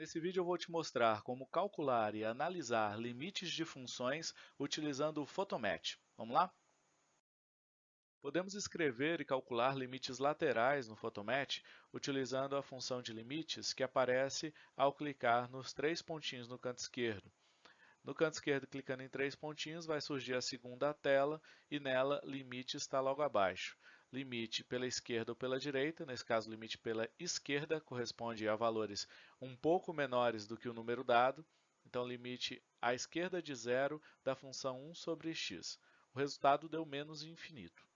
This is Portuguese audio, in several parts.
Nesse vídeo eu vou te mostrar como calcular e analisar limites de funções utilizando o Photomatch. Vamos lá? Podemos escrever e calcular limites laterais no Photomatch utilizando a função de limites que aparece ao clicar nos três pontinhos no canto esquerdo. No canto esquerdo, clicando em três pontinhos, vai surgir a segunda tela e nela limite está logo abaixo. Limite pela esquerda ou pela direita, nesse caso limite pela esquerda corresponde a valores um pouco menores do que o número dado, então limite à esquerda de zero da função 1 sobre x. O resultado deu menos infinito.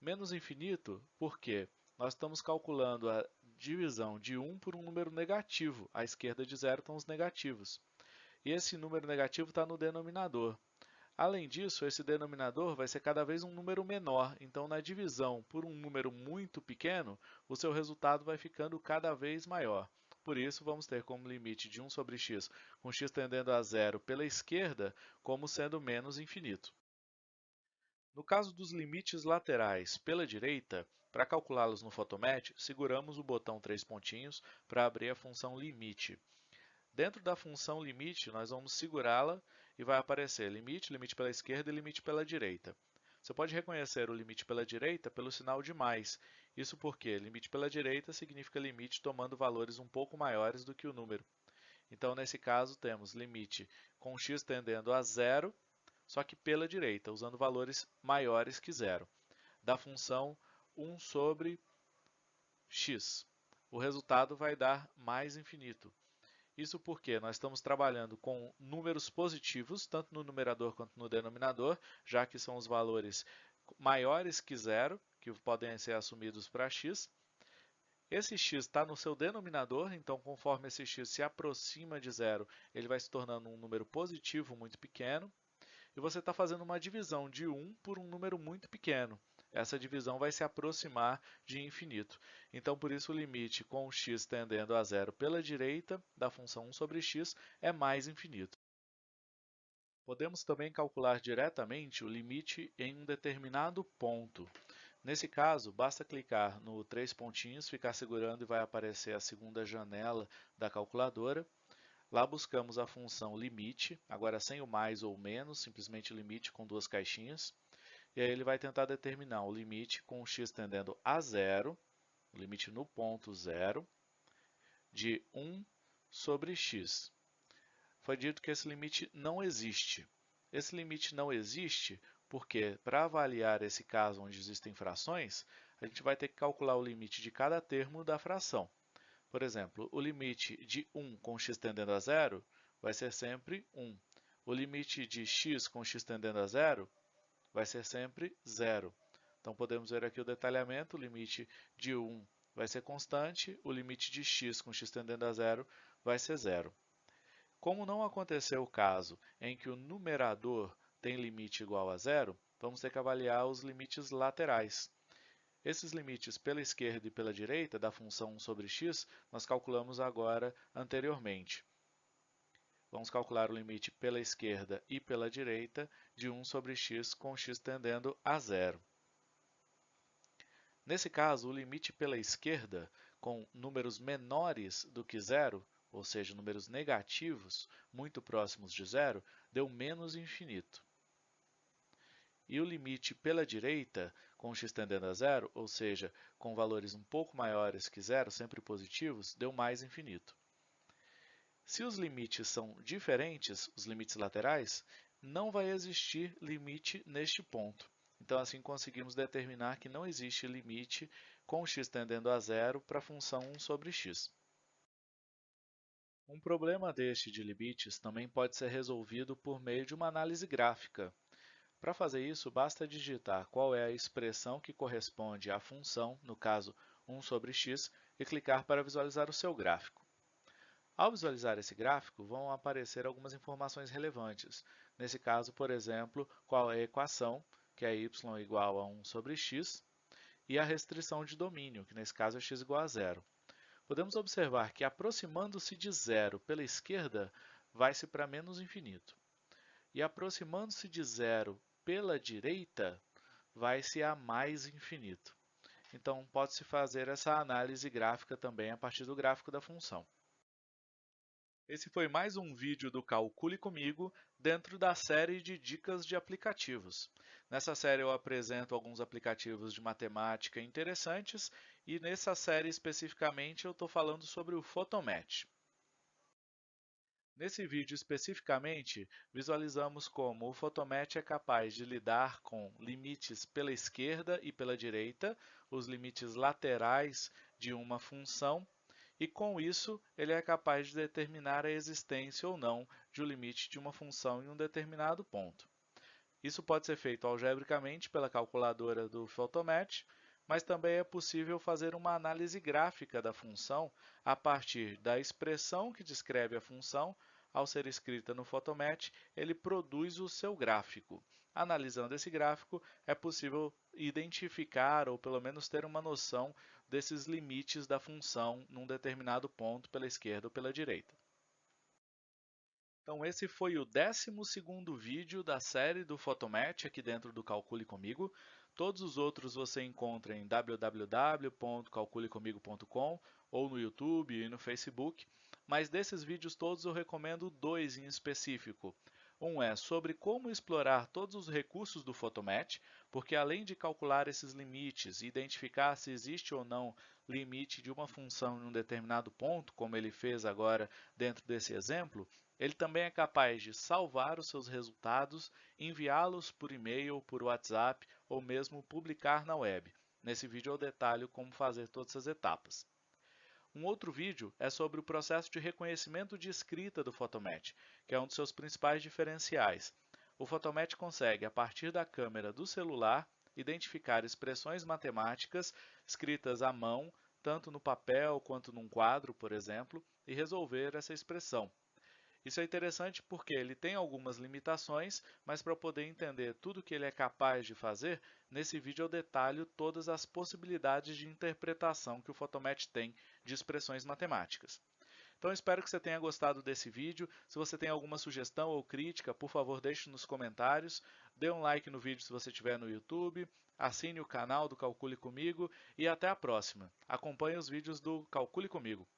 Menos infinito porque nós estamos calculando a divisão de 1 por um número negativo, à esquerda de zero estão os negativos e esse número negativo está no denominador. Além disso, esse denominador vai ser cada vez um número menor, então na divisão por um número muito pequeno, o seu resultado vai ficando cada vez maior. Por isso, vamos ter como limite de 1 sobre x, com x tendendo a zero pela esquerda, como sendo menos infinito. No caso dos limites laterais pela direita, para calculá-los no Photomatch, seguramos o botão três pontinhos para abrir a função limite. Dentro da função limite, nós vamos segurá-la e vai aparecer limite, limite pela esquerda e limite pela direita. Você pode reconhecer o limite pela direita pelo sinal de mais. Isso porque limite pela direita significa limite tomando valores um pouco maiores do que o número. Então, nesse caso, temos limite com x tendendo a zero, só que pela direita, usando valores maiores que zero, da função 1 sobre x. O resultado vai dar mais infinito. Isso porque nós estamos trabalhando com números positivos, tanto no numerador quanto no denominador, já que são os valores maiores que zero, que podem ser assumidos para x. Esse x está no seu denominador, então conforme esse x se aproxima de zero, ele vai se tornando um número positivo muito pequeno. E você está fazendo uma divisão de 1 por um número muito pequeno essa divisão vai se aproximar de infinito. Então, por isso, o limite com x tendendo a zero pela direita da função 1 sobre x é mais infinito. Podemos também calcular diretamente o limite em um determinado ponto. Nesse caso, basta clicar no três pontinhos, ficar segurando e vai aparecer a segunda janela da calculadora. Lá buscamos a função limite, agora sem o mais ou menos, simplesmente limite com duas caixinhas. E aí ele vai tentar determinar o limite com x tendendo a zero, o limite no ponto zero, de 1 sobre x. Foi dito que esse limite não existe. Esse limite não existe porque, para avaliar esse caso onde existem frações, a gente vai ter que calcular o limite de cada termo da fração. Por exemplo, o limite de 1 com x tendendo a zero vai ser sempre 1. O limite de x com x tendendo a zero vai ser sempre zero. Então, podemos ver aqui o detalhamento, o limite de 1 vai ser constante, o limite de x com x tendendo a zero vai ser zero. Como não aconteceu o caso em que o numerador tem limite igual a zero, vamos ter que avaliar os limites laterais. Esses limites pela esquerda e pela direita da função 1 sobre x, nós calculamos agora anteriormente. Vamos calcular o limite pela esquerda e pela direita de 1 sobre x com x tendendo a zero. Nesse caso, o limite pela esquerda, com números menores do que zero, ou seja, números negativos, muito próximos de zero, deu menos infinito. E o limite pela direita, com x tendendo a zero, ou seja, com valores um pouco maiores que zero, sempre positivos, deu mais infinito. Se os limites são diferentes, os limites laterais, não vai existir limite neste ponto. Então, assim conseguimos determinar que não existe limite com x tendendo a zero para a função 1 sobre x. Um problema deste de limites também pode ser resolvido por meio de uma análise gráfica. Para fazer isso, basta digitar qual é a expressão que corresponde à função, no caso 1 sobre x, e clicar para visualizar o seu gráfico. Ao visualizar esse gráfico, vão aparecer algumas informações relevantes. Nesse caso, por exemplo, qual é a equação, que é y igual a 1 sobre x, e a restrição de domínio, que nesse caso é x igual a zero. Podemos observar que aproximando-se de zero pela esquerda, vai-se para menos infinito. E aproximando-se de zero pela direita, vai-se a mais infinito. Então, pode-se fazer essa análise gráfica também a partir do gráfico da função. Esse foi mais um vídeo do Calcule Comigo dentro da série de dicas de aplicativos. Nessa série eu apresento alguns aplicativos de matemática interessantes e nessa série especificamente eu estou falando sobre o Photomatch. Nesse vídeo especificamente, visualizamos como o Photomatch é capaz de lidar com limites pela esquerda e pela direita, os limites laterais de uma função, e com isso ele é capaz de determinar a existência ou não de um limite de uma função em um determinado ponto. Isso pode ser feito algebricamente pela calculadora do Photomatch, mas também é possível fazer uma análise gráfica da função a partir da expressão que descreve a função. Ao ser escrita no Photomatch, ele produz o seu gráfico. Analisando esse gráfico, é possível identificar ou pelo menos ter uma noção desses limites da função num determinado ponto pela esquerda ou pela direita. Então esse foi o 12º vídeo da série do Photomatch aqui dentro do Calcule Comigo. Todos os outros você encontra em www.calculecomigo.com ou no YouTube e no Facebook, mas desses vídeos todos eu recomendo dois em específico. Um é sobre como explorar todos os recursos do Photomatch, porque além de calcular esses limites e identificar se existe ou não limite de uma função em um determinado ponto, como ele fez agora dentro desse exemplo, ele também é capaz de salvar os seus resultados, enviá-los por e-mail, por WhatsApp ou mesmo publicar na web. Nesse vídeo eu detalho como fazer todas essas etapas. Um outro vídeo é sobre o processo de reconhecimento de escrita do Photomatch, que é um dos seus principais diferenciais. O Photomatch consegue, a partir da câmera do celular, identificar expressões matemáticas escritas à mão, tanto no papel quanto num quadro, por exemplo, e resolver essa expressão. Isso é interessante porque ele tem algumas limitações, mas para poder entender tudo o que ele é capaz de fazer, nesse vídeo eu detalho todas as possibilidades de interpretação que o Photomatch tem de expressões matemáticas. Então espero que você tenha gostado desse vídeo. Se você tem alguma sugestão ou crítica, por favor deixe nos comentários. Dê um like no vídeo se você estiver no YouTube. Assine o canal do Calcule Comigo e até a próxima. Acompanhe os vídeos do Calcule Comigo.